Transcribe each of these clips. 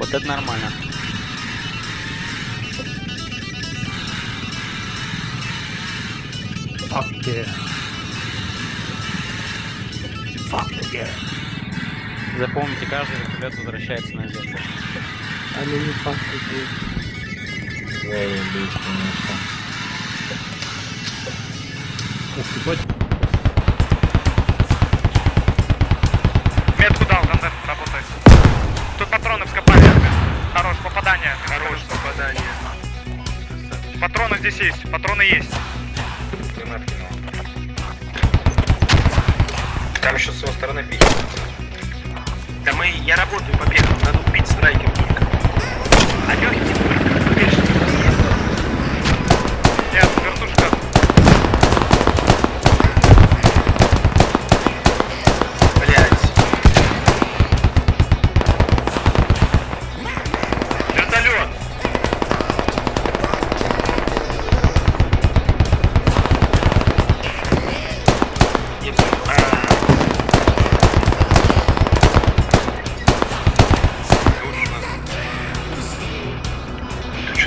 Вот это нормально. Fuck yeah. Fuck yeah. Запомните, каждый вертолет возвращается на землю. Они не fuck yeah. Заебись, конечно. Ух ты, бать. Метку дал, Гандес, работай. Тут патроны вскопали. Хорош, попадание. Хорош, попадание. Патроны здесь есть, патроны есть. Там еще с его стороны пить. Да мы, я работаю по первому, надо убить страйкер только. А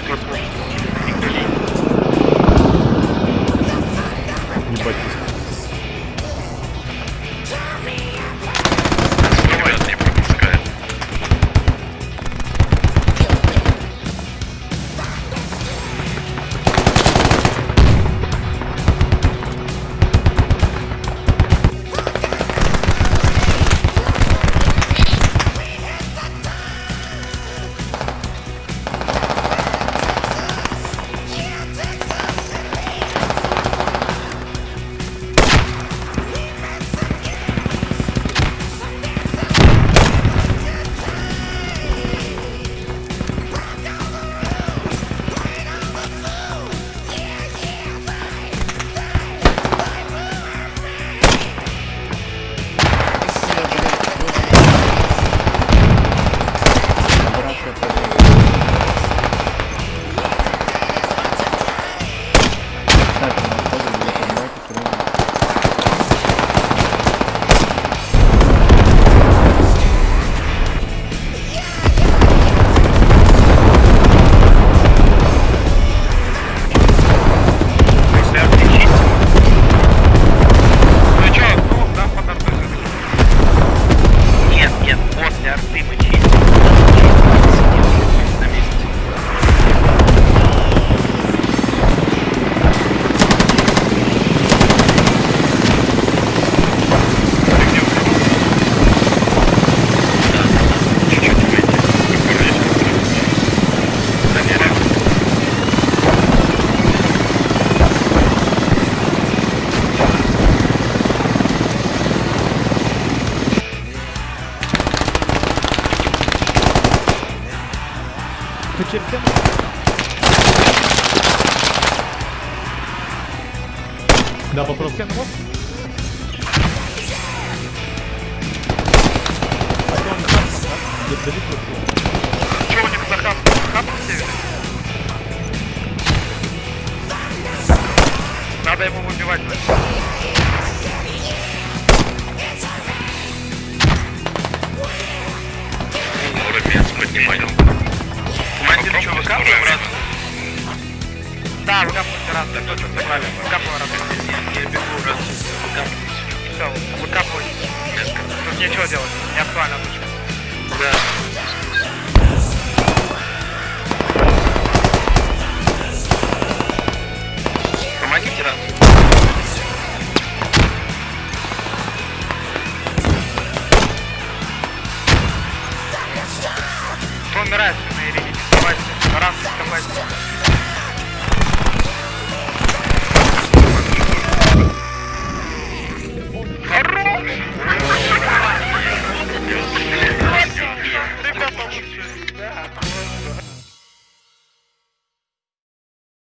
particular person. Где далеко всё. Чё у них за на севере? Надо его выбивать. значит. Командир, что, выкапываем раз? Да, выкапывайте раз, так точно, согласен. Выкапываем раз. Я бегу раз, Все, выкапывай. Тут нечего делать, не актуально. Да.